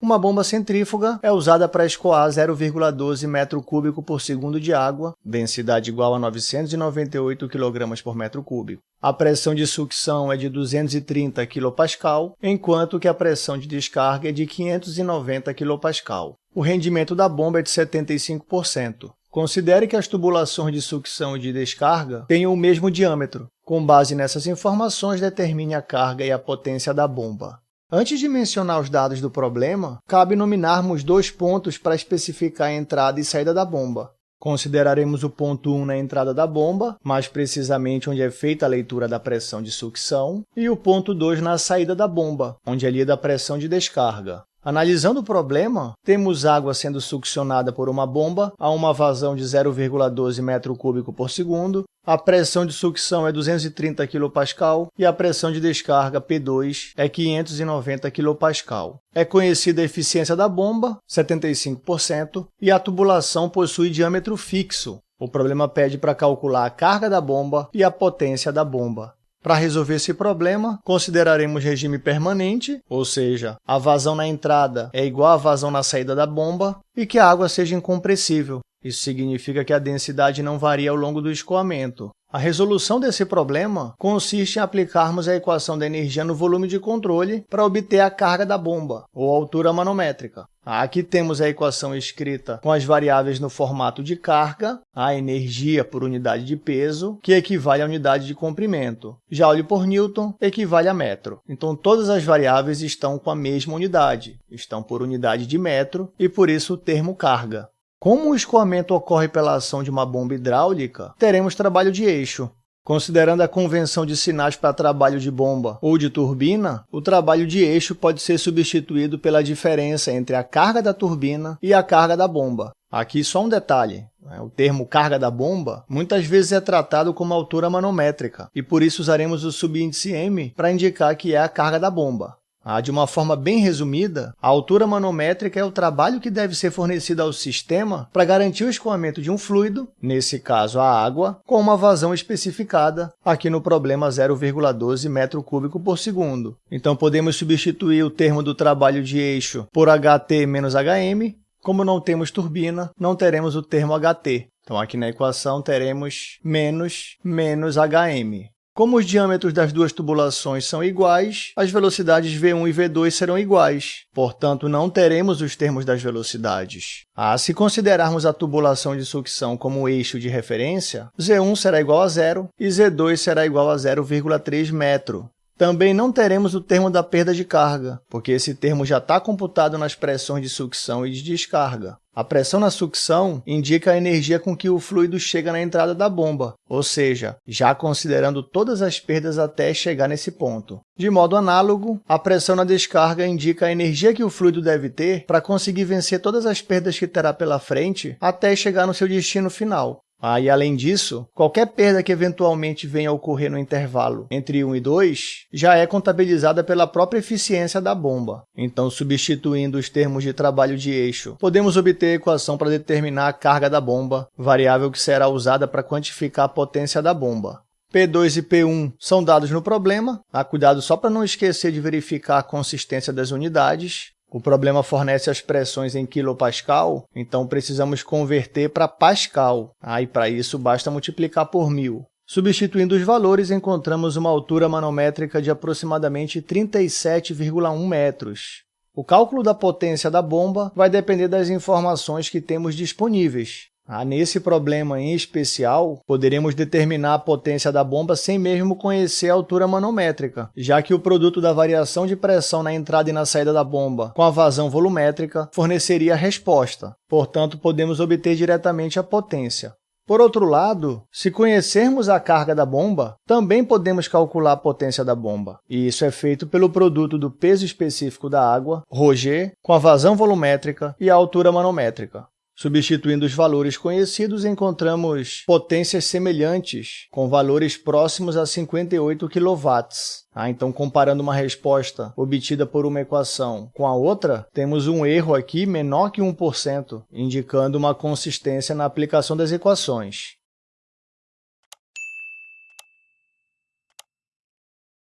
Uma bomba centrífuga é usada para escoar 0,12 metro cúbico por segundo de água, densidade igual a 998 kg por metro cúbico. A pressão de sucção é de 230 kPa, enquanto que a pressão de descarga é de 590 kPa. O rendimento da bomba é de 75%. Considere que as tubulações de sucção e de descarga tenham o mesmo diâmetro. Com base nessas informações, determine a carga e a potência da bomba. Antes de mencionar os dados do problema, cabe nominarmos dois pontos para especificar a entrada e saída da bomba. Consideraremos o ponto 1 na entrada da bomba, mais precisamente onde é feita a leitura da pressão de sucção, e o ponto 2 na saída da bomba, onde é lida a pressão de descarga. Analisando o problema, temos água sendo succionada por uma bomba a uma vazão de 0,12 m3 por segundo, a pressão de sucção é 230 kPa e a pressão de descarga P2 é 590 kPa. É conhecida a eficiência da bomba, 75%, e a tubulação possui diâmetro fixo. O problema pede para calcular a carga da bomba e a potência da bomba. Para resolver esse problema, consideraremos regime permanente, ou seja, a vazão na entrada é igual à vazão na saída da bomba, e que a água seja incompressível. Isso significa que a densidade não varia ao longo do escoamento. A resolução desse problema consiste em aplicarmos a equação da energia no volume de controle para obter a carga da bomba, ou altura manométrica. Aqui temos a equação escrita com as variáveis no formato de carga, a energia por unidade de peso, que equivale à unidade de comprimento. Joule por Newton equivale a metro. Então, todas as variáveis estão com a mesma unidade, estão por unidade de metro, e por isso o termo carga. Como o escoamento ocorre pela ação de uma bomba hidráulica, teremos trabalho de eixo. Considerando a convenção de sinais para trabalho de bomba ou de turbina, o trabalho de eixo pode ser substituído pela diferença entre a carga da turbina e a carga da bomba. Aqui só um detalhe. Né? O termo carga da bomba muitas vezes é tratado como altura manométrica, e por isso usaremos o subíndice m para indicar que é a carga da bomba. Ah, de uma forma bem resumida, a altura manométrica é o trabalho que deve ser fornecido ao sistema para garantir o escoamento de um fluido, nesse caso a água, com uma vazão especificada, aqui no problema 0,12 metro cúbico por segundo. Então, podemos substituir o termo do trabalho de eixo por HT menos HM. Como não temos turbina, não teremos o termo HT. Então, aqui na equação teremos menos menos HM. Como os diâmetros das duas tubulações são iguais, as velocidades v1 e v2 serão iguais, portanto, não teremos os termos das velocidades. Ah, se considerarmos a tubulação de sucção como eixo de referência, z1 será igual a zero e z2 será igual a 0,3 metro. Também não teremos o termo da perda de carga, porque esse termo já está computado nas pressões de sucção e de descarga. A pressão na sucção indica a energia com que o fluido chega na entrada da bomba, ou seja, já considerando todas as perdas até chegar nesse ponto. De modo análogo, a pressão na descarga indica a energia que o fluido deve ter para conseguir vencer todas as perdas que terá pela frente até chegar no seu destino final. Ah, e além disso, qualquer perda que eventualmente venha a ocorrer no intervalo entre 1 e 2 já é contabilizada pela própria eficiência da bomba. Então, substituindo os termos de trabalho de eixo, podemos obter a equação para determinar a carga da bomba, variável que será usada para quantificar a potência da bomba. P2 e P1 são dados no problema, há cuidado só para não esquecer de verificar a consistência das unidades. O problema fornece as pressões em quilopascal, então precisamos converter para pascal. Ah, e para isso basta multiplicar por 1000. Substituindo os valores, encontramos uma altura manométrica de aproximadamente 37,1 metros. O cálculo da potência da bomba vai depender das informações que temos disponíveis. Ah, nesse problema em especial, poderemos determinar a potência da bomba sem mesmo conhecer a altura manométrica, já que o produto da variação de pressão na entrada e na saída da bomba com a vazão volumétrica forneceria a resposta. Portanto, podemos obter diretamente a potência. Por outro lado, se conhecermos a carga da bomba, também podemos calcular a potência da bomba. E isso é feito pelo produto do peso específico da água, ρg, com a vazão volumétrica e a altura manométrica. Substituindo os valores conhecidos, encontramos potências semelhantes, com valores próximos a 58 kW. Ah, então, comparando uma resposta obtida por uma equação com a outra, temos um erro aqui menor que 1%, indicando uma consistência na aplicação das equações.